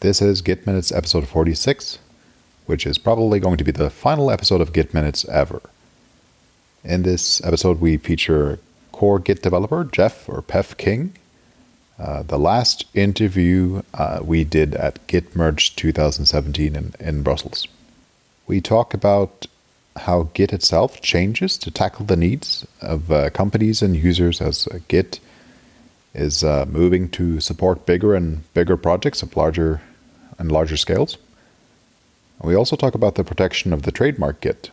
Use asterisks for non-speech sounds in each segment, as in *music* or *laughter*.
This is Git Minutes episode 46, which is probably going to be the final episode of Git Minutes ever. In this episode, we feature core Git developer Jeff or Peff King. Uh, the last interview uh, we did at Git Merge 2017 in, in Brussels. We talk about how Git itself changes to tackle the needs of uh, companies and users as Git is uh, moving to support bigger and bigger projects of larger and larger scales. We also talk about the protection of the trademark Git.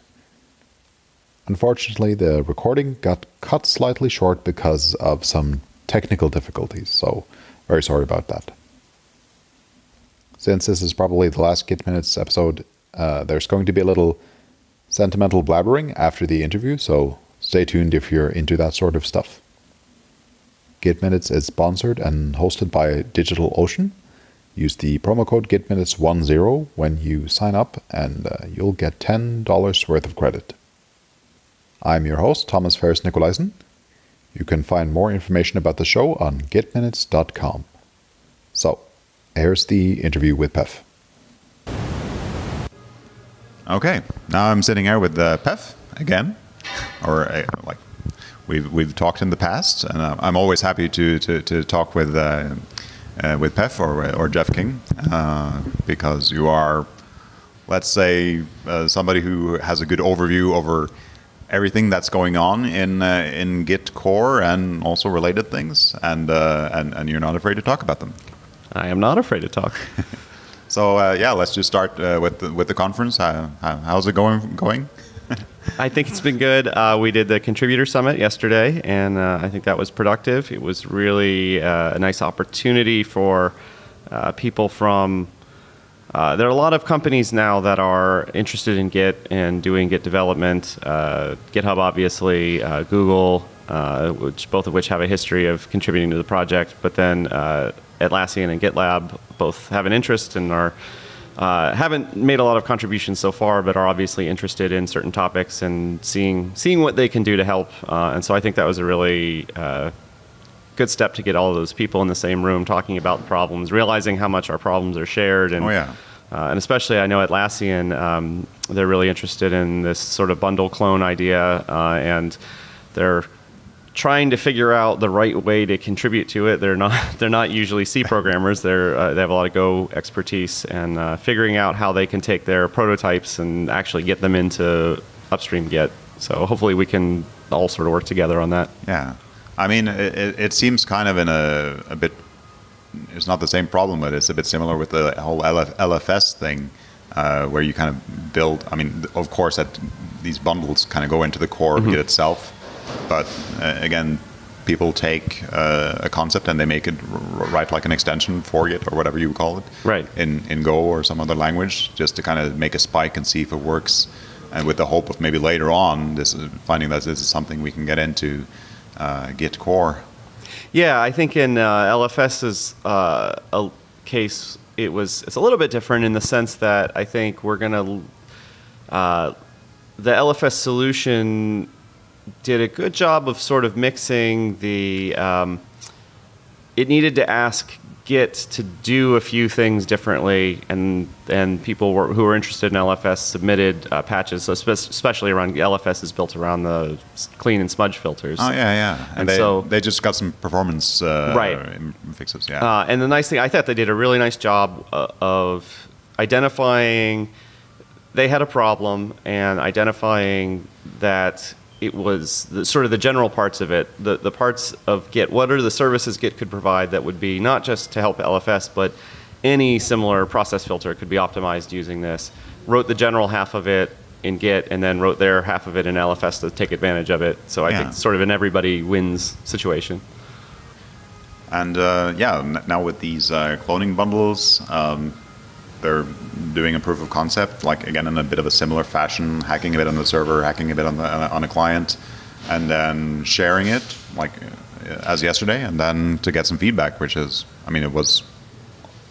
Unfortunately, the recording got cut slightly short because of some technical difficulties, so very sorry about that. Since this is probably the last Git Minutes episode, uh, there's going to be a little sentimental blabbering after the interview, so stay tuned if you're into that sort of stuff. Git Minutes is sponsored and hosted by DigitalOcean. Use the promo code GitMinutes10 when you sign up, and uh, you'll get $10 worth of credit. I'm your host, Thomas Ferris Nicolaisen. You can find more information about the show on gitminutes.com. So, here's the interview with Peff. Okay, now I'm sitting here with uh, Peff again, or uh, like we've we've talked in the past, and I'm always happy to to, to talk with uh, uh, with Peff or or Jeff King uh, because you are, let's say, uh, somebody who has a good overview over everything that's going on in uh, in Git core and also related things, and uh, and and you're not afraid to talk about them. I am not afraid to talk. *laughs* so uh, yeah, let's just start with the, with the conference. How, how's it going? Going? I think it's been good. Uh, we did the contributor summit yesterday, and uh, I think that was productive. It was really uh, a nice opportunity for uh, people from. Uh, there are a lot of companies now that are interested in Git and doing Git development. Uh, GitHub, obviously, Google, which both of which have a history of contributing to the project. But then Atlassian and GitLab both have an interest and are uh, haven't made a lot of contributions so far, but are obviously interested in certain topics and seeing seeing what they can do to help. Uh, and so I think that was a really uh, good step to get all of those people in the same room talking about the problems, realizing how much our problems are shared. And, oh yeah. Uh, and especially, I know Atlassian, um, they're really interested in this sort of bundle clone idea, uh, and they're trying to figure out the right way to contribute to it. They're not *laughs* they're not usually C programmers. They're uh, they have a lot of Go expertise and uh, figuring out how they can take their prototypes and actually get them into upstream Git. So hopefully we can all sort of work together on that. Yeah, I mean it, it seems kind of in a, a bit. It's not the same problem, but it's a bit similar with the whole LF, LFS thing, uh, where you kind of build. I mean, of course, that these bundles kind of go into the core mm-hmm. Git itself but uh, again, people take uh, a concept and they make it write like an extension for it or whatever you call it right. in, in go or some other language just to kind of make a spike and see if it works. And with the hope of maybe later on this is finding that this is something we can get into uh, git core. Yeah i think in uh, lfs's uh, a case it was it's a little bit different in the sense that i think we're going to uh, the lfs solution did a good job of sort of mixing the. Um, it needed to ask Git to do a few things differently, and and people were, who were interested in LFS submitted uh, patches, especially around LFS is built around the clean and smudge filters. Oh yeah, yeah, and, and they, so they just got some performance uh, right. fixes. Yeah, uh, and the nice thing I thought they did a really nice job uh, of identifying they had a problem and identifying that it was the, sort of the general parts of it, the, the parts of Git. What are the services Git could provide that would be not just to help LFS, but any similar process filter could be optimized using this. Wrote the general half of it in Git, and then wrote their half of it in LFS to take advantage of it. So I yeah. think sort of an everybody wins situation. And uh, yeah, now with these uh, cloning bundles, um, they're doing a proof of concept, like again in a bit of a similar fashion, hacking a bit on the server, hacking a bit on the on a client, and then sharing it like as yesterday, and then to get some feedback, which is, I mean, it was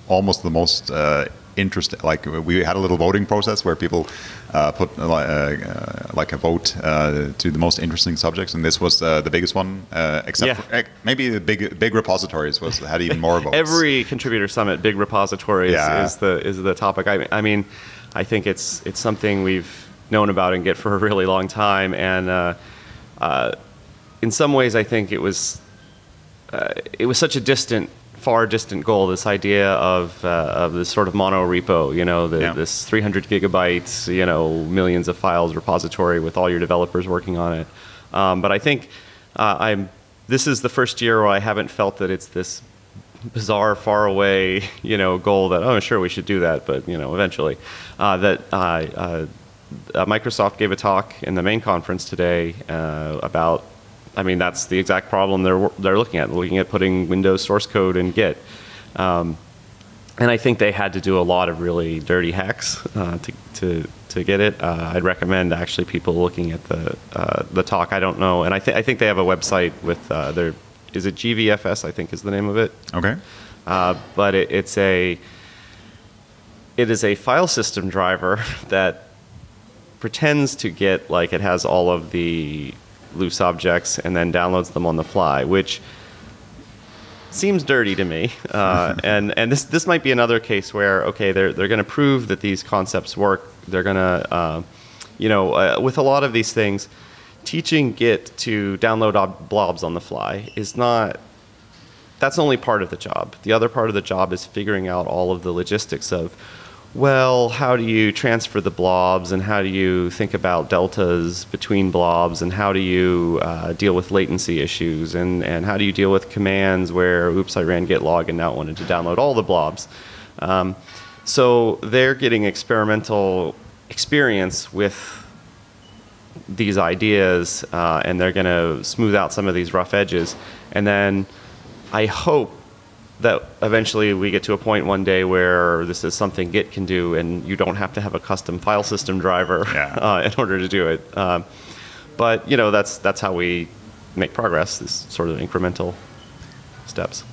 almost the most uh, interesting. Like we had a little voting process where people uh, put uh, uh, like a vote uh, to the most interesting subjects, and this was uh, the biggest one, uh, except Yeah. for, eh, maybe the big big repositories was had even more *laughs* votes. Every contributor summit, big repositories Yeah. is the is the topic. I, I mean, I think it's it's something we've known about and Git for a really long time, and uh, uh, in some ways, I think it was uh, it was such a distant, far distant goal. This idea of uh, of this sort of mono repo, you know, the, Yeah. this 300 gigabytes, you know, millions of files repository with all your developers working on it. Um, but I think uh, I'm. This is the first year where I haven't felt that it's this bizarre, far away, *laughs* you know, goal that oh, sure, we should do that, but you know, eventually, uh, that uh, uh, Microsoft gave a talk in the main conference today uh, about. I mean, that's the exact problem they're they're looking at. Looking at putting Windows source code in Git. Um, and I think they had to do a lot of really dirty hacks uh, to, to to get it. Uh, I'd recommend actually people looking at the uh, the talk. I don't know, and I think I think they have a website with uh, their is it GVFS? I think is the name of it. Okay. Uh, but it, it's a it is a file system driver *laughs* that pretends to get like it has all of the loose objects and then downloads them on the fly, which seems dirty to me. Uh, *laughs* and and this this might be another case where okay they're they're going to prove that these concepts work. They're going to uh, you know uh, with a lot of these things, teaching Git to download ob- blobs on the fly is not that's only part of the job. The other part of the job is figuring out all of the logistics of, well, how do you transfer the blobs and how do you think about deltas between blobs and how do you uh, deal with latency issues and, and how do you deal with commands where, oops, I ran git log and now it wanted to download all the blobs. Um, so they're getting experimental experience with these ideas uh, and they're going to smooth out some of these rough edges. And then I hope that eventually we get to a point one day where this is something Git can do and you don't have to have a custom file system driver Yeah. *laughs* uh, in order to do it. Um, but you know that's that's how we make progress. This sort of incremental steps.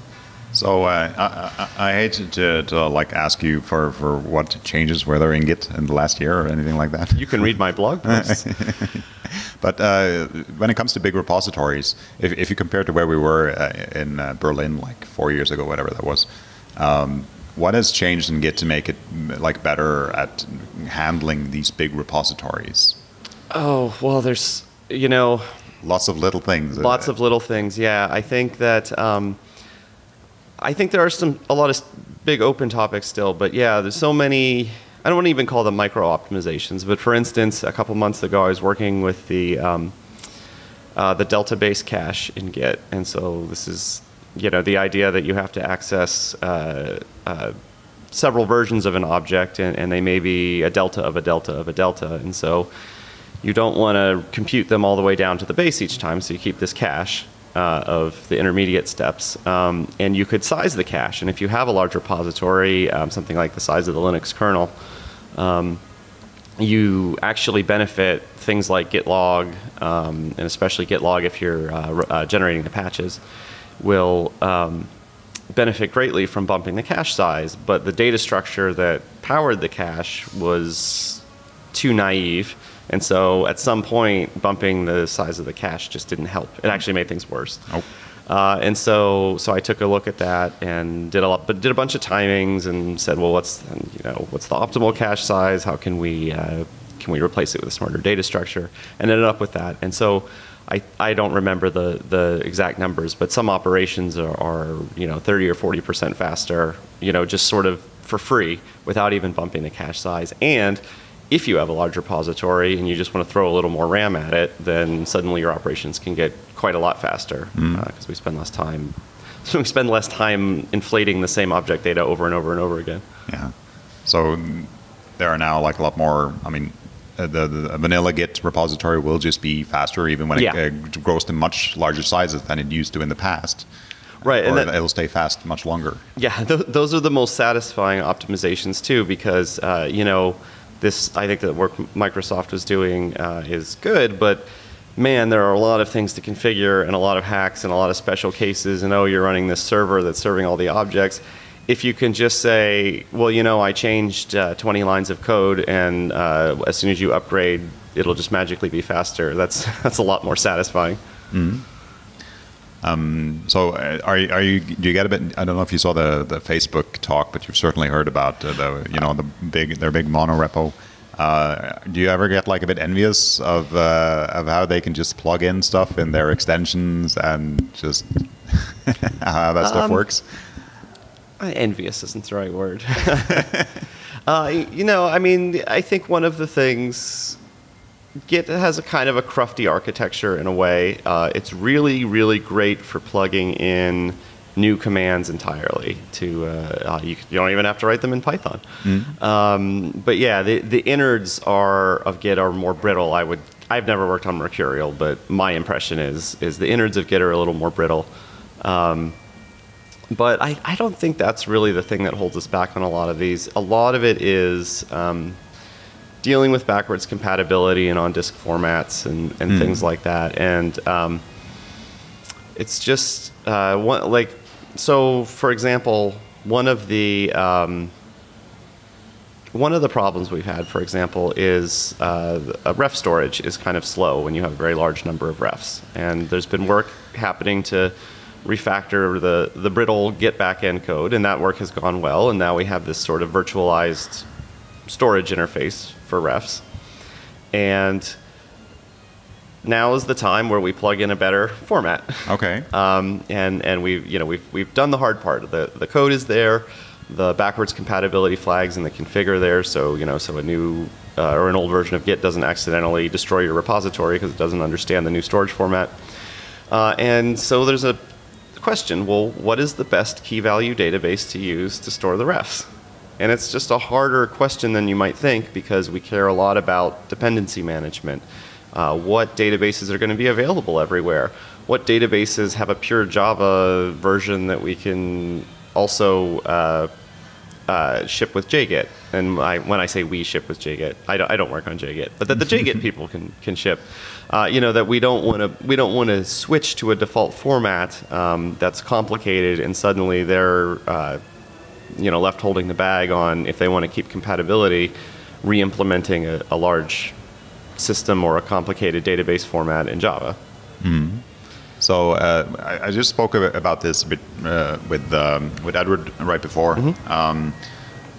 So uh, I, I, I hate to, to like ask you for, for what changes were there in Git in the last year or anything like that. You can read my blog posts. *laughs* But uh, when it comes to big repositories, if, if you compare to where we were uh, in uh, Berlin like four years ago, whatever that was, um, what has changed in Git to make it like better at handling these big repositories? oh well, there's you know Lots of little things. Lots of little things. Yeah, I think that um, I think there are some a lot of big open topics still, but yeah, there's so many. I don't want to even call them micro optimizations, but for instance, a couple months ago, I was working with the um, uh, the delta base cache in Git, and so this is you know the idea that you have to access uh, uh, several versions of an object, and, and they may be a delta of a delta of a delta, and so you don't want to compute them all the way down to the base each time, so you keep this cache uh, of the intermediate steps. Um, and you could size the cache, and if you have a large repository, um, something like the size of the Linux kernel, um, you actually benefit things like gitlog, um, and especially gitlog if you're uh, uh, generating the patches, will um, benefit greatly from bumping the cache size. But the data structure that powered the cache was too naive. And so at some point, bumping the size of the cache just didn't help. It actually made things worse. Uh, and so, so I took a look at that and did a lot, but did a bunch of timings and said, well, what's you know what's the optimal cache size? How can we uh, can we replace it with a smarter data structure? And ended up with that. And so, I, I don't remember the the exact numbers, but some operations are, are you know 30 or 40 percent faster. You know, just sort of for free without even bumping the cache size. And if you have a large repository and you just want to throw a little more RAM at it, then suddenly your operations can get quite a lot faster because we spend less time. So *laughs* we spend less time inflating the same object data over and over and over again. Yeah. So mm, there are now like a lot more. I mean, uh, the, the vanilla Git repository will just be faster, even when Yeah. it uh, grows to much larger sizes than it used to in the past. Right, and Or that- it'll stay fast much longer. Yeah, *laughs* th- those are the most satisfying optimizations too, because uh, you know this. I think the work Microsoft was doing uh, is good, but man, there are a lot of things to configure and a lot of hacks and a lot of special cases. And oh, you're running this server that's serving all the objects, if you can just say, well, you know, I changed uh, 20 lines of code, and uh, as soon as you upgrade, it'll just magically be faster. That's *laughs* that's a lot more satisfying. So, uh, are you, are you? Do you get a bit? I don't know if you saw the, the Facebook talk, but you've certainly heard about uh, the you know the big their big mono repo. Uh, do you ever get like a bit envious of uh, of how they can just plug in stuff in their extensions and just *laughs* how that stuff Um, works? Uh, Envious isn't the right word. *laughs* uh, you know, I mean, I think one of the things Git has a kind of a crufty architecture in a way. Uh, it's really, really great for plugging in new commands entirely. To uh, uh, you, you don't even have to write them in Python. Um, but yeah, the the innards are of Git are more brittle. I would. I've never worked on Mercurial, but my impression is is the innards of Git are a little more brittle. Um, but I, I don't think that's really the thing that holds us back on a lot of these. A lot of it is um, dealing with backwards compatibility and on disk formats and, and things like that. And um, it's just uh, one, like, so for example, one of the um, one of the problems we've had, for example, is uh, uh, ref storage is kind of slow when you have a very large number of refs. And there's been work happening to refactor the, the brittle Git backend code, and that work has gone well. And now we have this sort of virtualized storage interface for refs. And now is the time where we plug in a better format. Okay. *laughs* Um, and and we've you know we've we've done the hard part. The the code is there, the backwards compatibility flags and the config are there. So you know so a new uh, or an old version of Git doesn't accidentally destroy your repository because it doesn't understand the new storage format. Uh, and so there's a question. Well, what is the best key value database to use to store the refs? And it's just a harder question than you might think because we care a lot about dependency management. Uh, what databases are going to be available everywhere? What databases have a pure Java version that we can also uh, uh, ship with JGit? And I, when I say we ship with JGit, I don't, I don't work on JGit, but that the JGit *laughs* people can can ship. Uh, you know that we don't want to we don't want to switch to a default format um, that's complicated and suddenly they're uh, you know left holding the bag on if they want to keep compatibility, re-implementing a, a large system or a complicated database format in Java. So uh, I, I just spoke about this a bit uh, with um, with Edward right before, um,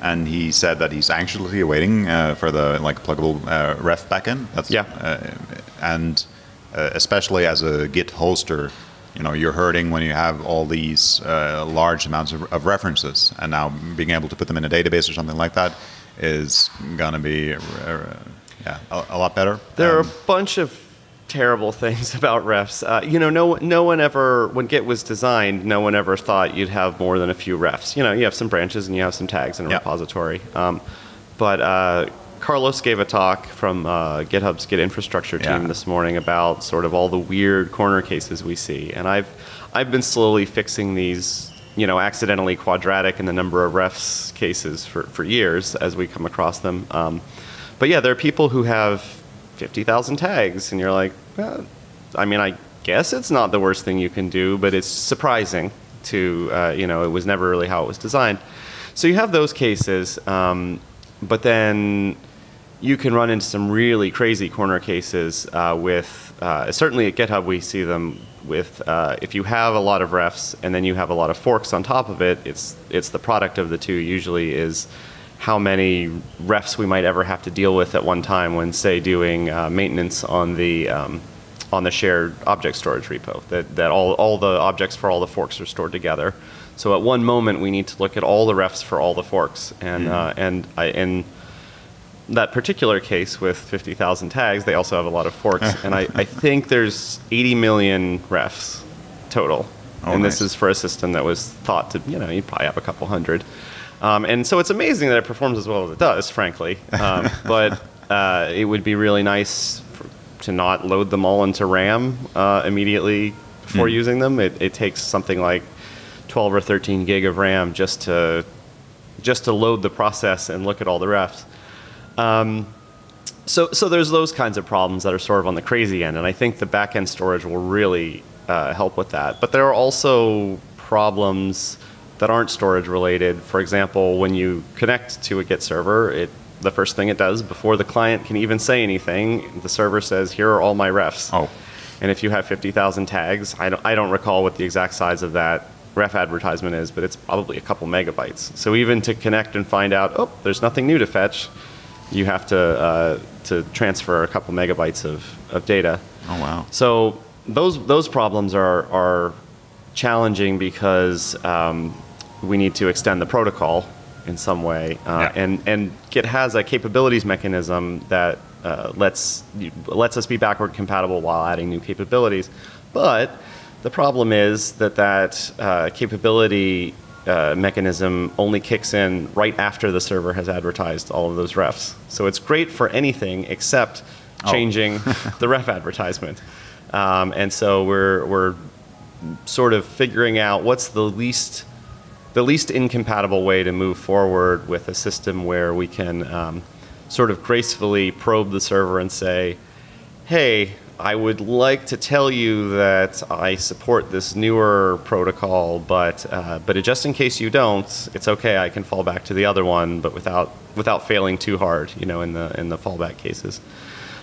and he said that he's anxiously awaiting uh, for the like pluggable uh, ref backend. That's Yeah. uh, and uh, especially as a Git hoster, you know, you're hurting when you have all these uh, large amounts of, of references, and now being able to put them in a database or something like that is gonna be uh, yeah a, a lot better. There are Um, a bunch of terrible *laughs* things about refs. Uh, you know, no, no one ever, when Git was designed, no one ever thought you'd have more than a few refs. You know, you have some branches and you have some tags in a Yeah. repository. Um, but uh, Carlos gave a talk from uh, GitHub's Git infrastructure team Yeah. this morning about sort of all the weird corner cases we see. And I've, I've been slowly fixing these, you know, accidentally quadratic in the number of refs cases for, for years as we come across them. Um, but yeah, there are people who have 50,000 tags, and you're like, well, I mean, I guess it's not the worst thing you can do, but it's surprising to, uh, you know, it was never really how it was designed. So you have those cases, um, but then you can run into some really crazy corner cases uh, with, uh, certainly at GitHub, we see them with uh, if you have a lot of refs and then you have a lot of forks on top of it, it's, it's the product of the two usually is how many refs we might ever have to deal with at one time when, say, doing uh, maintenance on the um, on the shared object storage repo. That that all all the objects for all the forks are stored together. So at one moment we need to look at all the refs for all the forks, and uh, and I, in that particular case with 50,000 tags, they also have a lot of forks, *laughs* and I, I think there's 80 million refs total. Oh, and this is for a system that was thought to, you know, you probably have a couple hundred. Um, and so it's amazing that it performs as well as it does, frankly. Um, *laughs* but uh, it would be really nice for, to not load them all into RAM uh, immediately before using them. It, it takes something like 12 or 13 gig of RAM just to just to load the process and look at all the refs. Um, so, so there's those kinds of problems that are sort of on the crazy end, and I think the backend storage will really uh, help with that. But there are also problems that aren't storage related. For example, when you connect to a Git server, it the first thing it does before the client can even say anything, the server says, "Here are all my refs." Oh. And if you have 50,000 tags, I don't, I don't recall what the exact size of that ref advertisement is, but it's probably a couple megabytes. So even to connect and find out, oh, there's nothing new to fetch, you have to uh, to transfer a couple megabytes of, of data. Oh wow. So those those problems are are challenging because um, we need to extend the protocol in some way, uh, Yeah. and and Git has a capabilities mechanism that uh, lets lets us be backward compatible while adding new capabilities, but the problem is that that uh, capability uh, mechanism only kicks in right after the server has advertised all of those refs. So it's great for anything except Oh. changing *laughs* the ref advertisement. Um, and so we're, we're sort of figuring out what's the least the least incompatible way to move forward with a system where we can um, sort of gracefully probe the server and say, hey, I would like to tell you that I support this newer protocol, but uh, but just in case you don't, it's okay. I can fall back to the other one, but without without failing too hard, you know, in the in the fallback cases.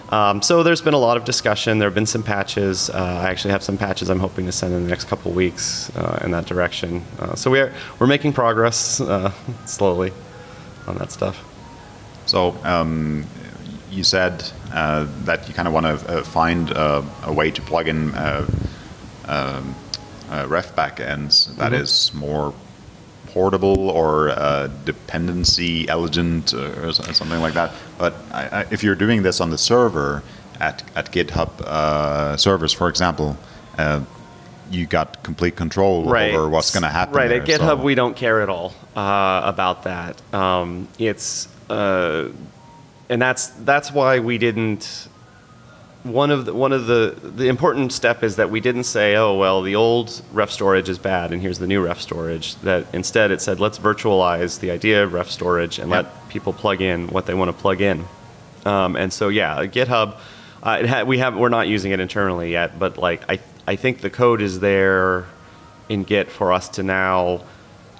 Um, so there's been a lot of discussion. There have been some patches. Uh, I actually have some patches I'm hoping to send in the next couple weeks uh, in that direction. Uh, so we're we're making progress uh, *laughs* slowly on that stuff. So um, you said that you kind of want to uh, find uh, a way to plug in uh, um, uh, ref backends that is more portable or uh, dependency elegant or something like that. But I, I, if you're doing this on the server at, at GitHub uh, servers, for example, uh, you got complete control over what's going to happen. Right there, at GitHub, so- we don't care at all uh, about that. Um, it's uh, and that's that's why we didn't. One of the, one of the the important step is that we didn't say, oh well, the old ref storage is bad, and here's the new ref storage. That instead it said, let's virtualize the idea of ref storage and Yep. let people plug in what they want to plug in. Um, and so yeah, GitHub, uh, it ha- we have we're not using it internally yet, but like I I think the code is there in Git for us to now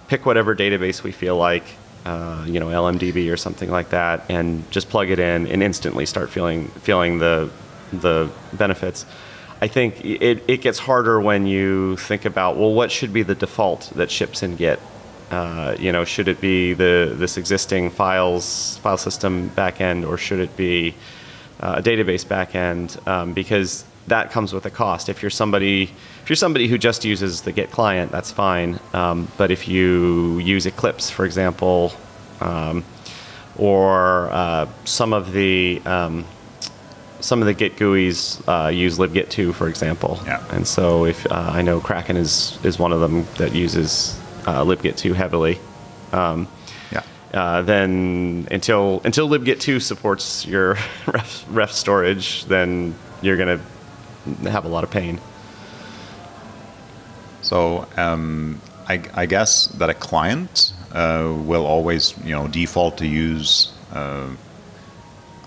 pick whatever database we feel like, uh, you know, LMDB or something like that, and just plug it in and instantly start feeling feeling the the benefits. I think it, it gets harder when you think about well, what should be the default that ships in Git? Uh, you know, should it be the this existing files file system backend, or should it be uh, a database backend? Um, because that comes with a cost. If you're somebody if you're somebody who just uses the Git client, that's fine. Um, but if you use Eclipse, for example, um, or uh, some of the um, some of the Git GUIs uh, use libgit2, for example. Yeah. And so if uh, I know Kraken is is one of them that uses uh, libgit2 heavily. Um, Yeah. uh, then until until libgit2 supports your *laughs* ref, ref storage, then you're gonna have a lot of pain. So um, I, I guess that a client uh, will always, you know, default to use. Uh,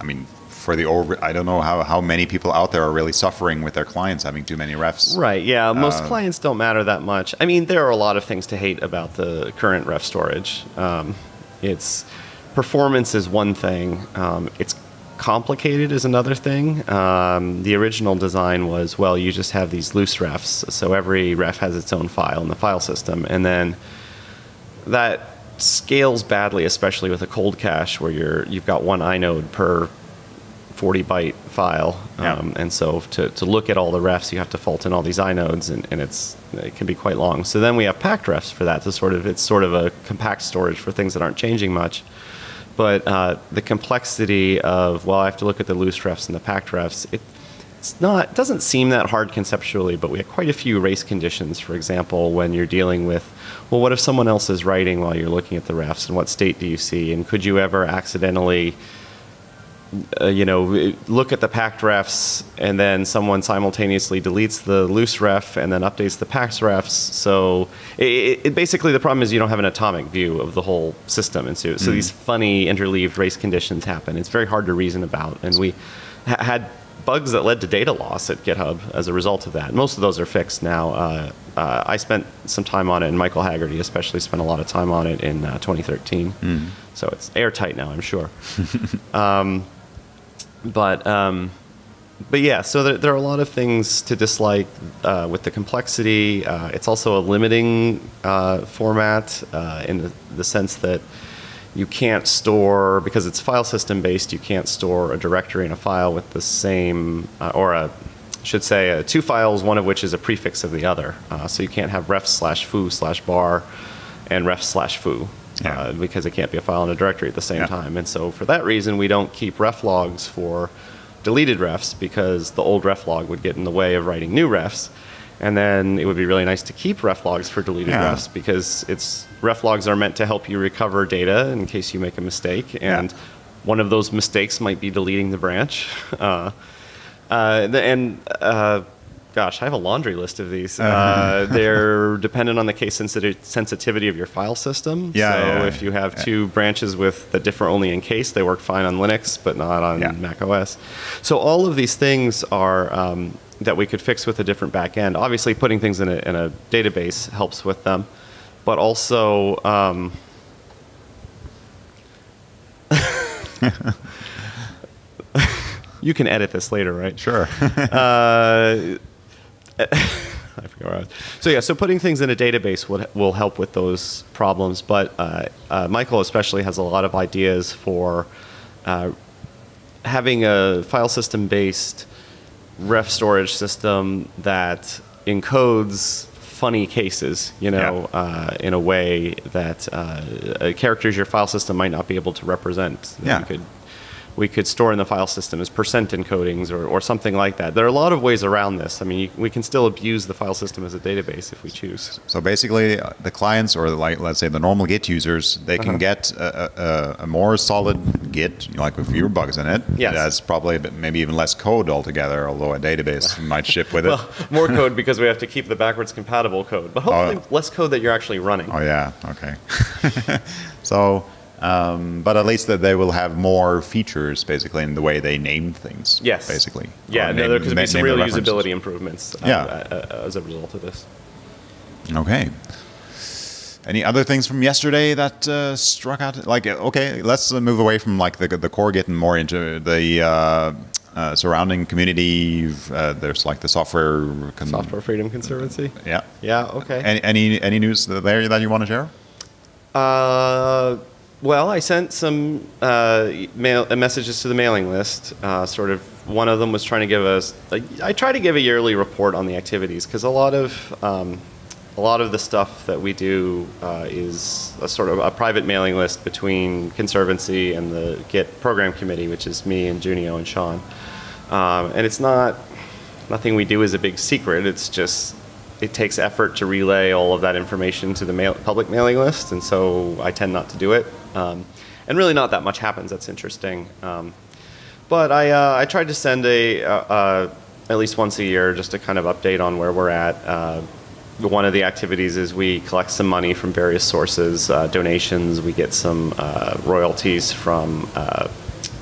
I mean, for the over, I don't know how, how many people out there are really suffering with their clients having too many refs. Right. Yeah. Most Uh, clients don't matter that much. I mean, there are a lot of things to hate about the current ref storage. Um, it's performance is one thing. Um, it's complicated is another thing. Um, the original design was well, you just have these loose refs, so every ref has its own file in the file system, and then that scales badly, especially with a cold cache where you're you've got one inode per 40 byte file. Yeah. Um, and so to, to look at all the refs, you have to fault in all these inodes, and, and it's it can be quite long. So then we have packed refs for that to sort of it's sort of a compact storage for things that aren't changing much. But uh, the complexity of well, I have to look at the loose refs and the packed refs. It, it's not doesn't seem that hard conceptually, but we have quite a few race conditions. For example, when you're dealing with well, what if someone else is writing while you're looking at the refs, and what state do you see, and could you ever accidentally uh, you know, look at the packed refs, and then someone simultaneously deletes the loose ref and then updates the packed refs. So it, it, basically, the problem is you don't have an atomic view of the whole system, and so, so these funny interleaved race conditions happen. It's very hard to reason about, and we ha- had bugs that led to data loss at GitHub as a result of that. Most of those are fixed now. Uh, uh, I spent some time on it, and Michael Haggerty especially spent a lot of time on it in uh, 2013. So it's airtight now, I'm sure. *laughs* um, but um, but yeah, so there, there are a lot of things to dislike uh, with the complexity. Uh, it's also a limiting uh, format uh, in the, the sense that you can't store because it's file system based. You can't store a directory and a file with the same uh, or a should say uh, two files, one of which is a prefix of the other. So you can't have ref slash foo slash bar and ref slash foo Yeah. uh, because it can't be a file and a directory at the same Yeah. time. And so for that reason, we don't keep ref logs for deleted refs because the old ref log would get in the way of writing new refs. And then it would be really nice to keep ref logs for deleted Yeah. refs because it's ref logs are meant to help you recover data in case you make a mistake. And one of those mistakes might be deleting the branch. *laughs* Uh, uh, and uh, gosh, I have a laundry list of these. Uh, *laughs* they're dependent on the case sensitiv- sensitivity of your file system. Yeah, So yeah, if you have yeah. two branches with that differ only in case, they work fine on Linux, but not on Yeah. Mac OS. So all of these things are um, that we could fix with a different backend. Obviously, putting things in a, in a database helps with them, but also. Um, *laughs* *laughs* you can edit this later, right? Sure. uh, *laughs* I forgot where I was. So yeah, so putting things in a database will, will help with those problems. But uh, uh, Michael especially has a lot of ideas for uh, having a file system based ref storage system that encodes funny cases, you know, Yeah. uh, in a way that uh, uh, characters your file system might not be able to represent. Yeah. You could we could store in the file system as percent encodings or, or something like that. There are a lot of ways around this. I mean, you, we can still abuse the file system as a database if we choose. So basically, uh, the clients, or like let's say the normal Git users, they can Uh-huh. get a, a, a more solid Git, you know, like with fewer bugs in it. Yes. That's probably maybe even less code altogether, although a database might ship with it. *laughs* Well, more code because we have to keep the backwards compatible code, but hopefully Oh. less code that you're actually running. oh yeah, okay. *laughs* so, um, but at least that they will have more features, basically, in the way they name things. Yes. basically. Yeah, no, name- there could be some real usability improvements uh, Yeah. uh, uh, as a result of this. Okay. Any other things from yesterday that uh, struck out? Like, okay, let's move away from like the the core, getting more into the uh, uh, surrounding community. Uh, there's like the software. Software Freedom Conservancy. Yeah. Yeah. Okay. Any any any news there that you want to share? Uh, well, I sent some uh, mail, uh, messages to the mailing list. Uh, sort of, one of them was trying to give us. I try to give a yearly report on the activities because a lot of um, a lot of the stuff that we do uh, is a sort of a private mailing list between Conservancy and the Git program committee, which is me and Junio and Shawn. Um, and it's not nothing we do is a big secret. It's just it takes effort to relay all of that information to the mail, public mailing list, and so I tend not to do it. Um, and really, not that much happens. That's interesting. Um, but I, uh, I tried to send a uh, uh, at least once a year just to kind of update on where we're at. Uh, one of the activities is we collect some money from various sources, uh, donations. We get some uh, royalties from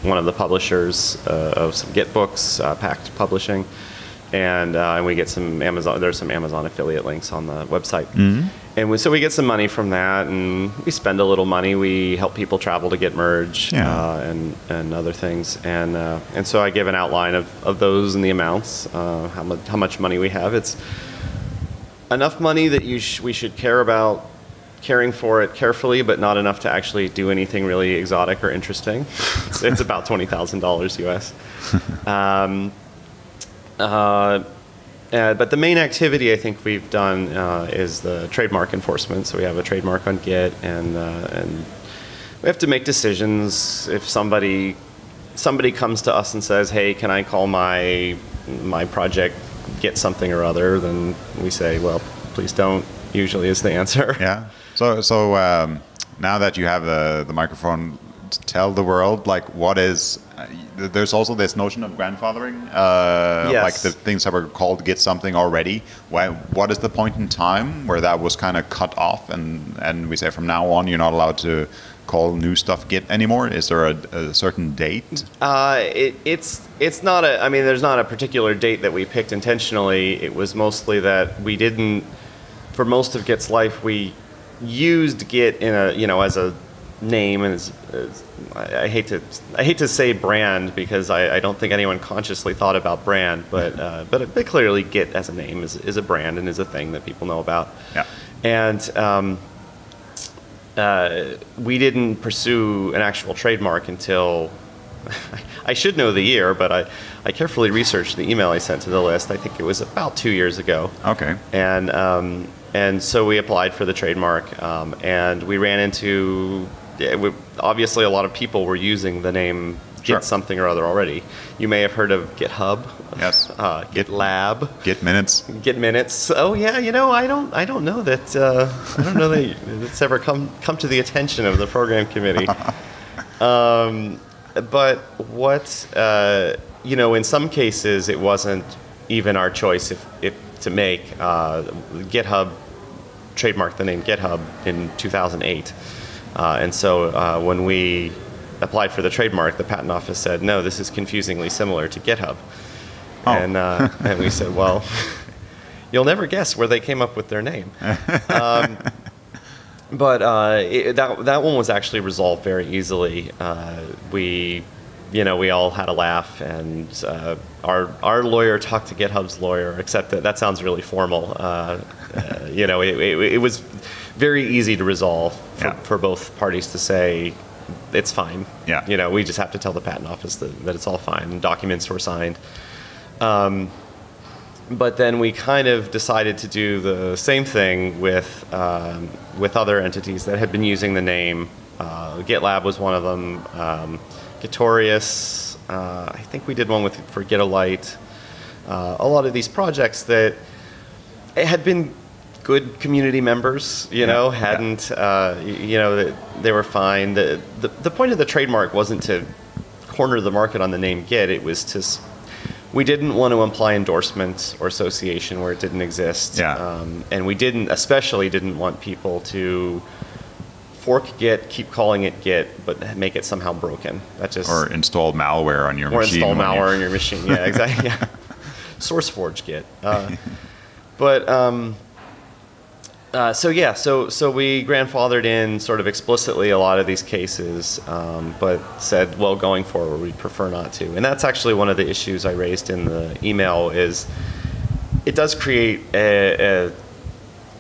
one of the publishers of some Git books, Packt Publishing, and, and we get some Amazon. There's some Amazon affiliate links on the website, and we, so we get some money from that, and we spend a little money. We help people travel to Git Merge Yeah. uh, and and other things, and uh, and so I give an outline of, of those and the amounts, uh, how much how much money we have. It's enough money that you sh- we should care about caring for it carefully, but not enough to actually do anything really exotic or interesting. it's, it's about twenty thousand dollars US. *laughs* Um, uh, but the main activity I think we've done uh, is the trademark enforcement. So we have a trademark on Git, and uh, and we have to make decisions. If somebody somebody comes to us and says, "Hey, can I call my my project Git something or other?" Then we say, "Well, please don't." Usually is the answer. *laughs* Yeah. So so um, now that you have the the microphone, tell the world like what is. There's also this notion of grandfathering, uh, Yes. like the things that were called "Git something" already. Why, what is the point in time where that was kind of cut off, and and we say from now on you're not allowed to call new stuff Git anymore? Is there a, a certain date? Uh, it, it's it's not a. I mean, there's not a particular date that we picked intentionally. It was mostly that we didn't. For most of Git's life, we used Git in a you know as a name and as, as I, I hate to I hate to say brand because I, I don't think anyone consciously thought about brand, but *laughs* uh, but but clearly Git as a name is is a brand and is a thing that people know about. Yeah. And um, uh, we didn't pursue an actual trademark until *laughs* I should know the year, but I, I carefully researched the email I sent to the list. I think it was about two years ago. Okay. And um, and so we applied for the trademark, um, and we ran into yeah, we, obviously a lot of people were using the name Sure. Git something or other already. You may have heard of GitHub, Yes. *laughs* uh, GitLab. Git minutes. Git minutes. Oh yeah, you know I don't I don't know that uh, I don't know that it's *laughs* ever come come to the attention of the program committee. *laughs* Um, but what uh, you know, in some cases, it wasn't even our choice if, if to make. Uh, GitHub trademarked the name GitHub in 2008, uh, and so uh, when we applied for the trademark, the patent office said, "No, this is confusingly similar to GitHub," Oh. and uh, *laughs* and we said, "Well." You'll never guess where they came up with their name. Um, but uh, it, that that one was actually resolved very easily. Uh, we, you know, we all had a laugh, and uh, our our lawyer talked to GitHub's lawyer. Except that that sounds really formal. Uh, uh, you know, it, it, it was very easy to resolve for, Yeah. for both parties to say it's fine. Yeah. You know, we just have to tell the patent office that, that it's all fine. Documents were signed. Um, but then we kind of decided to do the same thing with um, with other entities that had been using the name. Uh, GitLab was one of them. Um, Gitorious. Uh, I think we did one with for Gitolite. Uh, a lot of these projects that had been good community members, you Yeah, know, hadn't, uh, you know, they were fine. The, the, the point of the trademark wasn't to corner the market on the name Git, it was to, we didn't want to imply endorsement or association where it didn't exist. Yeah. Um, and we didn't, especially didn't want people to fork Git, keep calling it Git, but make it somehow broken. That just, Or install malware on your or machine. Or install malware in your machine. Yeah, exactly. *laughs* Yeah. SourceForge Git. Uh, but um, uh, so yeah, so so we grandfathered in sort of explicitly a lot of these cases, um, but said, well, going forward, we'd prefer not to. And that's actually one of the issues I raised in the email is it does create a,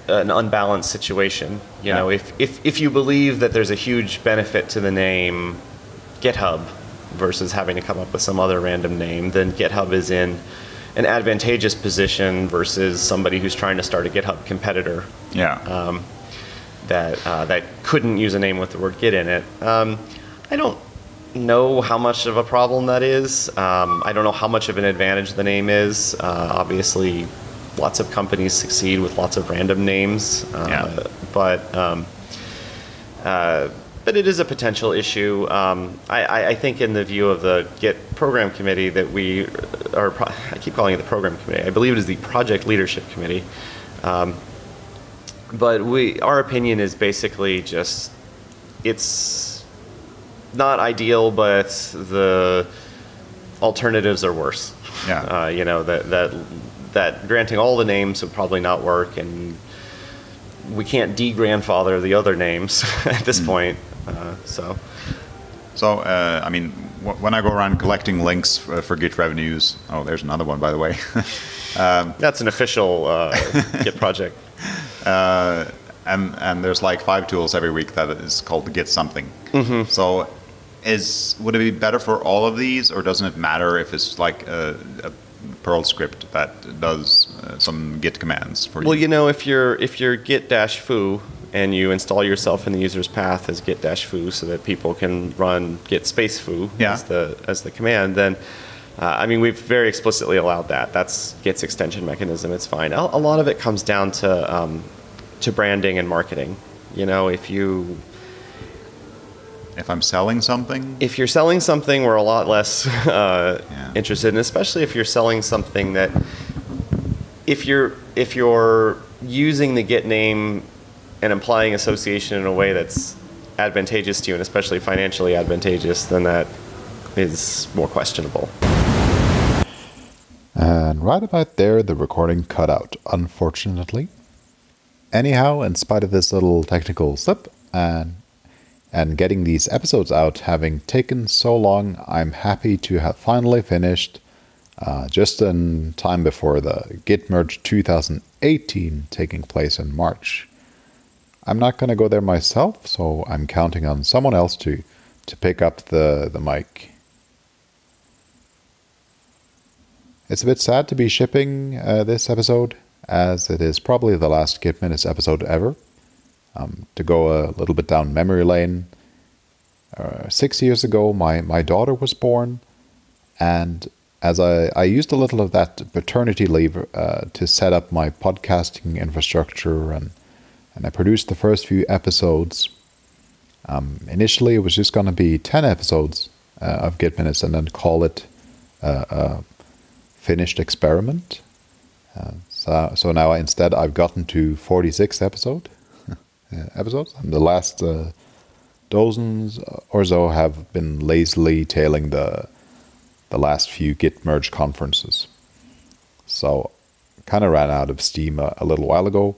a an unbalanced situation. You Yeah. know, if, if if you believe that there's a huge benefit to the name GitHub versus having to come up with some other random name, then GitHub is in an advantageous position versus somebody who's trying to start a GitHub competitor Yeah. um, that uh, that couldn't use a name with the word Git in it. Um, I don't know how much of a problem that is. Um, I don't know how much of an advantage the name is. Uh, obviously, lots of companies succeed with lots of random names, uh, Yeah. but. But it is a potential issue. Um, I, I, I think, in the view of the Git program committee, that we, or pro- *laughs* I keep calling it the program committee. I believe it is the project leadership committee. Um, but we, our opinion is basically just, it's not ideal, but the alternatives are worse. Yeah. Uh, you know that that that granting all the names would probably not work, and we can't de-grandfather the other names *laughs* at this point. Uh, so So, uh, I mean, wh- when I go around collecting links for, for Git Rev News, oh, there's another one, by the way. *laughs* that's an official uh, *laughs* Git project. uh, and and there's like five tools every week that is called Git something. Mm-hmm. So, is would it be better for all of these, or doesn't it matter if it's like a, a Perl script that does uh, some Git commands for Well, you? you know, if you're if you're git dash foo and you install yourself in the user's path as git dash foo, so that people can run git space foo Yeah. as the as the command, then uh, I mean we've very explicitly allowed that. That's Git's extension mechanism. It's fine. A, a lot of it comes down to um, to branding and marketing. You know, if you if I'm selling something, if you're selling something, we're a lot less *laughs* uh, Yeah. interested, and especially if you're selling something that, if you're if you're using the Git name and implying association in a way that's advantageous to you, and especially financially advantageous, then that is more questionable. And right about there, the recording cut out, unfortunately. Anyhow, in spite of this little technical slip and and getting these episodes out having taken so long, I'm happy to have finally finished uh, just in time before the Git Merge 2018 taking place in March. I'm not going to go there myself, so I'm counting on someone else to to pick up the the mic. It's a bit sad to be shipping uh, this episode, as it is probably the last Git Minutes episode ever. Um, to go a little bit down memory lane, uh, six years ago, my, my daughter was born, and as I, I used a little of that paternity leave uh, to set up my podcasting infrastructure, and, and I produced the first few episodes. Um, initially, it was just going to be 10 episodes uh, of Git Minutes and then call it uh, a finished experiment. Uh, so, so now instead, I've gotten to 46 episode, *laughs* episodes, and the last uh, dozens or so have been lazily tailing the the last few Git Merge conferences. So kind of ran out of steam a, a, little while ago,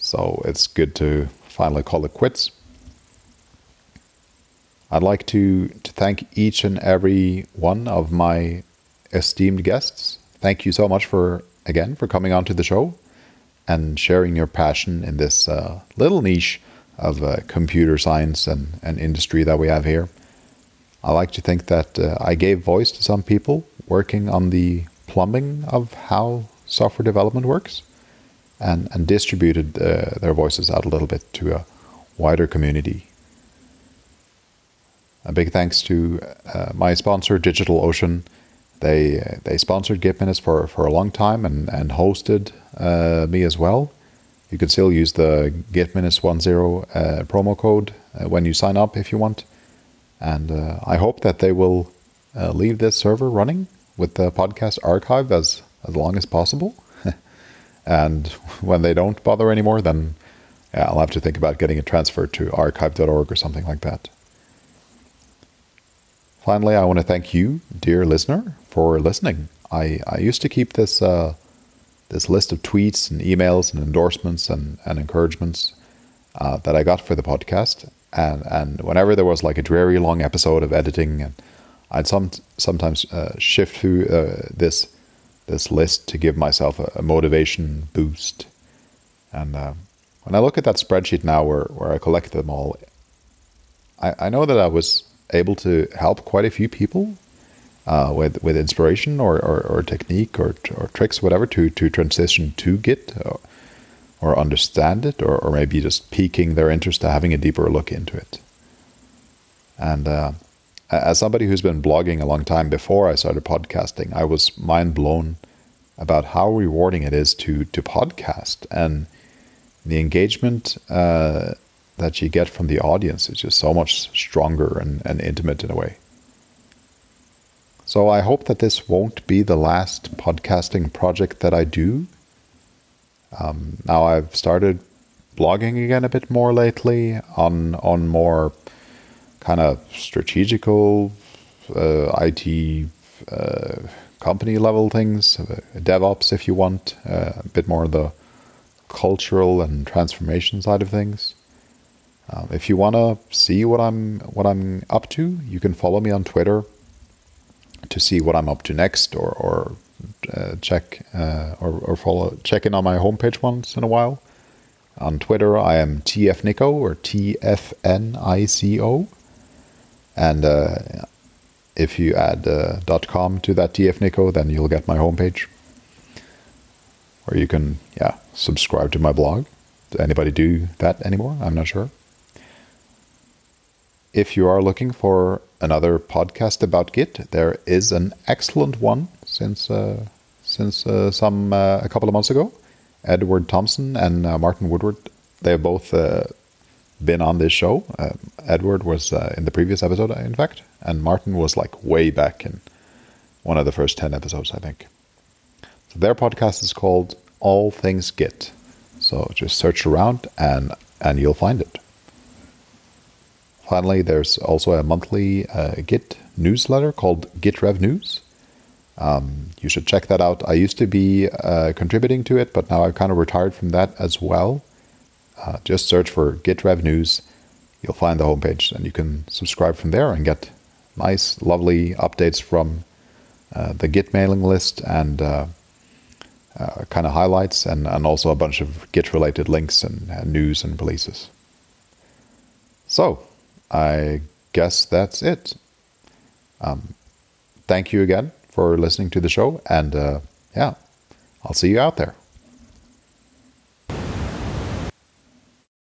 so it's good to finally call it quits. I'd like to, to thank each and every one of my esteemed guests. Thank you so much for, again, for coming onto the show and sharing your passion in this uh, little niche of uh, computer science and, and industry that we have here. I like to think that uh, I gave voice to some people working on the plumbing of how software development works and, and distributed uh, their voices out a little bit to a wider community. A big thanks to uh, my sponsor, DigitalOcean. They they sponsored Git Minutes for, for a long time and, and hosted uh, me as well. You can still use the Git Minutes 10 uh, promo code uh, when you sign up if you want. And I hope that they will leave this server running with the podcast archive as, as long as possible. And when they don't bother anymore, then yeah, I'll have to think about getting it transferred to archive.org or something like that. Finally, I want to thank you, dear listener, for listening. I, I used to keep this uh, this list of tweets and emails and endorsements and, and encouragements uh, that I got for the podcast. And, and whenever there was like a dreary long episode of editing, and I'd some, sometimes uh, shift through uh, this this list to give myself a, a motivation boost. And uh, when I look at that spreadsheet now where, where I collect them all, I, I know that I was able to help quite a few people uh, with with inspiration or, or, or technique or, or tricks, whatever, to, to transition to Git or, or understand it, or, or maybe just piquing their interest to having a deeper look into it. And uh, as somebody who's been blogging a long time before I started podcasting, I was mind blown about how rewarding it is to to podcast and the engagement uh, that you get from the audience is just so much stronger and, and intimate in a way. So I hope that this won't be the last podcasting project that I do. Um, now I've started blogging again a bit more lately on on more kind of strategical uh, IT uh, company level things, uh, DevOps if you want, uh, a bit more of the cultural and transformation side of things. Um, if you want to see what I'm what I'm up to, you can follow me on Twitter to see what I'm up to next, or or uh, check uh, or, or follow check in on my homepage once in a while. On Twitter, I am tfnico or tfnico, and uh, if you add uh, .com to that tfnico, then you'll get my homepage. Or you can, yeah, subscribe to my blog. Does anybody do that anymore? I'm not sure. If you are looking for another podcast about Git. There is an excellent one since uh, since uh, some uh, a couple of months ago. Edward Thomson and uh, Martin Woodward. They've both uh, been on this show. Uh, Edward was in the previous episode, in fact, and Martin was like way back in one of the first ten episodes, I think. So their podcast is called All Things Git. So just search around and and you'll find it. finally, there's also a monthly uh, Git newsletter called Git Rev News. Um, you should check that out. I used to be uh, contributing to it, but now I've kind of retired from that as well. Uh, just search for Git Rev News. You'll find the homepage, and you can subscribe from there and get nice, lovely updates from uh, the Git mailing list and uh, uh, kind of highlights, and, and also a bunch of Git related links and, and news and releases. So, I guess that's it. Um, thank you again for listening to the show, and uh, yeah, I'll see you out there.